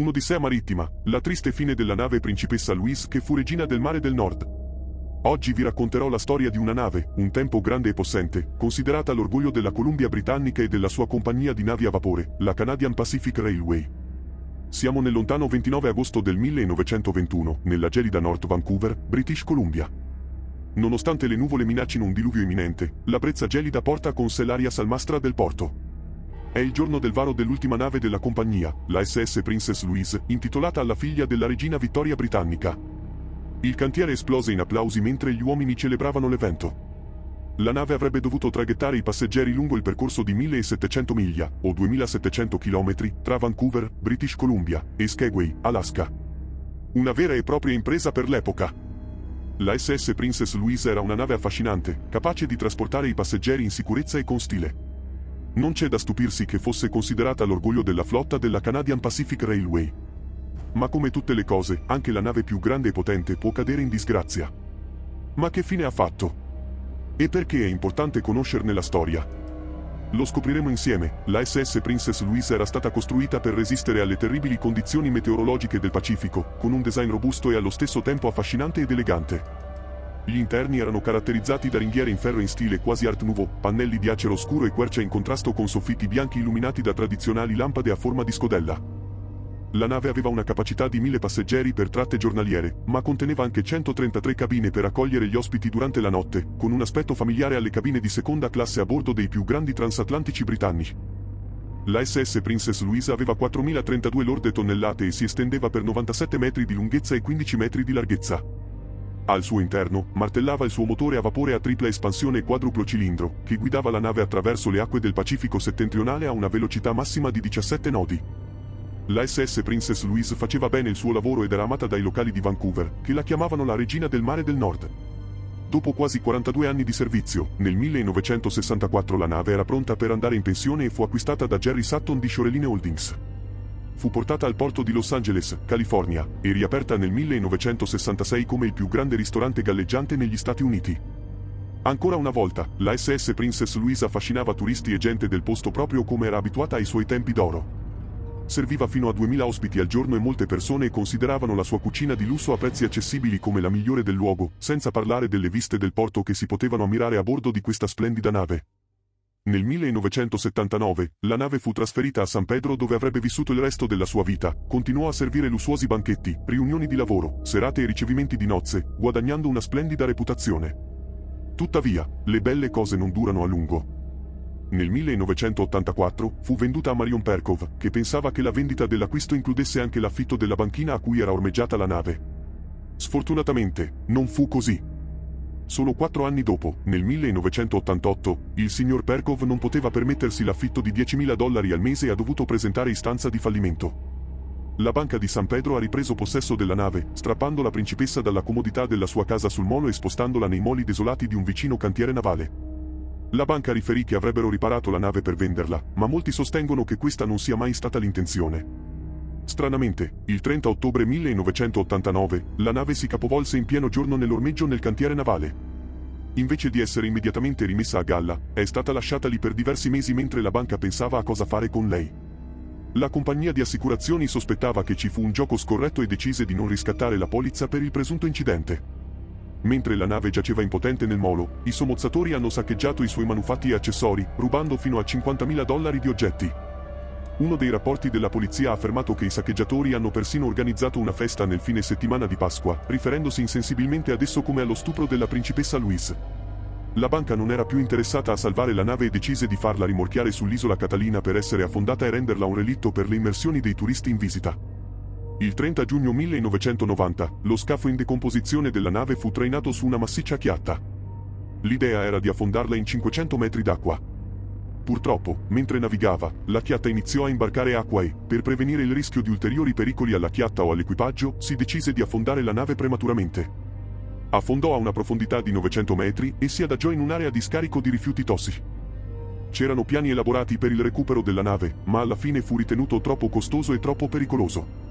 Un'odissea marittima, la triste fine della nave Principessa Louise che fu regina del mare del nord. Oggi vi racconterò la storia di una nave, un tempo grande e possente, considerata l'orgoglio della Columbia Britannica e della sua compagnia di navi a vapore, la Canadian Pacific Railway. Siamo nel lontano 29 agosto del 1921, nella gelida North Vancouver, British Columbia. Nonostante le nuvole minaccino un diluvio imminente, la brezza gelida porta con sé l'aria salmastra del porto. È il giorno del varo dell'ultima nave della compagnia, la SS Princess Louise, intitolata alla figlia della regina Vittoria Britannica. Il cantiere esplose in applausi mentre gli uomini celebravano l'evento. La nave avrebbe dovuto traghettare i passeggeri lungo il percorso di 1700 miglia, o 2700 km, tra Vancouver, British Columbia, e Skagway, Alaska. Una vera e propria impresa per l'epoca. La SS Princess Louise era una nave affascinante, capace di trasportare i passeggeri in sicurezza e con stile. Non c'è da stupirsi che fosse considerata l'orgoglio della flotta della Canadian Pacific Railway. Ma come tutte le cose, anche la nave più grande e potente può cadere in disgrazia. Ma che fine ha fatto? E perché è importante conoscerne la storia? Lo scopriremo insieme, la SS Princess Louise era stata costruita per resistere alle terribili condizioni meteorologiche del Pacifico, con un design robusto e allo stesso tempo affascinante ed elegante. Gli interni erano caratterizzati da ringhiere in ferro in stile quasi art nouveau, pannelli di acero scuro e quercia in contrasto con soffitti bianchi illuminati da tradizionali lampade a forma di scodella. La nave aveva una capacità di 1000 passeggeri per tratte giornaliere, ma conteneva anche 133 cabine per accogliere gli ospiti durante la notte, con un aspetto familiare alle cabine di seconda classe a bordo dei più grandi transatlantici britannici. La SS Princess Louise aveva 4.032 lorde tonnellate e si estendeva per 97 metri di lunghezza e 15 metri di larghezza. Al suo interno, martellava il suo motore a vapore a tripla espansione e quadruplo cilindro, che guidava la nave attraverso le acque del Pacifico settentrionale a una velocità massima di 17 nodi. La SS Princess Louise faceva bene il suo lavoro ed era amata dai locali di Vancouver, che la chiamavano la regina del mare del nord. Dopo quasi 42 anni di servizio, nel 1964 la nave era pronta per andare in pensione e fu acquistata da Jerry Sutton di Shoreline Holdings fu portata al porto di Los Angeles, California, e riaperta nel 1966 come il più grande ristorante galleggiante negli Stati Uniti. Ancora una volta, la SS Princess Louise affascinava turisti e gente del posto proprio come era abituata ai suoi tempi d'oro. Serviva fino a 2000 ospiti al giorno e molte persone consideravano la sua cucina di lusso a prezzi accessibili come la migliore del luogo, senza parlare delle viste del porto che si potevano ammirare a bordo di questa splendida nave. Nel 1979, la nave fu trasferita a San Pedro dove avrebbe vissuto il resto della sua vita, continuò a servire lussuosi banchetti, riunioni di lavoro, serate e ricevimenti di nozze, guadagnando una splendida reputazione. Tuttavia, le belle cose non durano a lungo. Nel 1984 fu venduta a Marion Perkov, che pensava che la vendita dell'acquisto includesse anche l'affitto della banchina a cui era ormeggiata la nave. Sfortunatamente, non fu così. Solo quattro anni dopo, nel 1988, il signor Perkov non poteva permettersi l'affitto di 10.000 dollari al mese e ha dovuto presentare istanza di fallimento. La banca di San Pedro ha ripreso possesso della nave, strappando la principessa dalla comodità della sua casa sul molo e spostandola nei moli desolati di un vicino cantiere navale. La banca riferì che avrebbero riparato la nave per venderla, ma molti sostengono che questa non sia mai stata l'intenzione. Stranamente, il 30 ottobre 1989, la nave si capovolse in pieno giorno nell'ormeggio nel cantiere navale. Invece di essere immediatamente rimessa a galla, è stata lasciata lì per diversi mesi mentre la banca pensava a cosa fare con lei. La compagnia di assicurazioni sospettava che ci fu un gioco scorretto e decise di non riscattare la polizza per il presunto incidente. Mentre la nave giaceva impotente nel molo, i somozzatori hanno saccheggiato i suoi manufatti e accessori, rubando fino a 50.000 dollari di oggetti. Uno dei rapporti della polizia ha affermato che i saccheggiatori hanno persino organizzato una festa nel fine settimana di Pasqua, riferendosi insensibilmente ad esso come allo stupro della principessa Louise. La banca non era più interessata a salvare la nave e decise di farla rimorchiare sull'isola Catalina per essere affondata e renderla un relitto per le immersioni dei turisti in visita. Il 30 giugno 1990, lo scafo in decomposizione della nave fu trainato su una massiccia chiatta. L'idea era di affondarla in 500 metri d'acqua, Purtroppo, mentre navigava, la chiatta iniziò a imbarcare acqua e, per prevenire il rischio di ulteriori pericoli alla chiatta o all'equipaggio, si decise di affondare la nave prematuramente. Affondò a una profondità di 900 metri e si adagiò in un'area di scarico di rifiuti tossici. C'erano piani elaborati per il recupero della nave, ma alla fine fu ritenuto troppo costoso e troppo pericoloso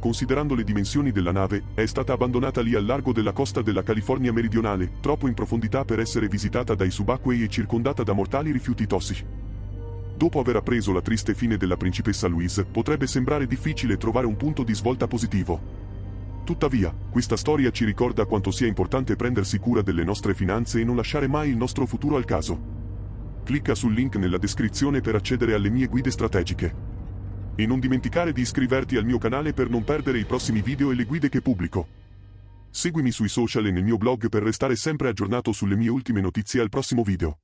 considerando le dimensioni della nave, è stata abbandonata lì al largo della costa della California meridionale, troppo in profondità per essere visitata dai subacquei e circondata da mortali rifiuti tossici. Dopo aver appreso la triste fine della principessa Louise, potrebbe sembrare difficile trovare un punto di svolta positivo. Tuttavia, questa storia ci ricorda quanto sia importante prendersi cura delle nostre finanze e non lasciare mai il nostro futuro al caso. Clicca sul link nella descrizione per accedere alle mie guide strategiche. E non dimenticare di iscriverti al mio canale per non perdere i prossimi video e le guide che pubblico. Seguimi sui social e nel mio blog per restare sempre aggiornato sulle mie ultime notizie al prossimo video.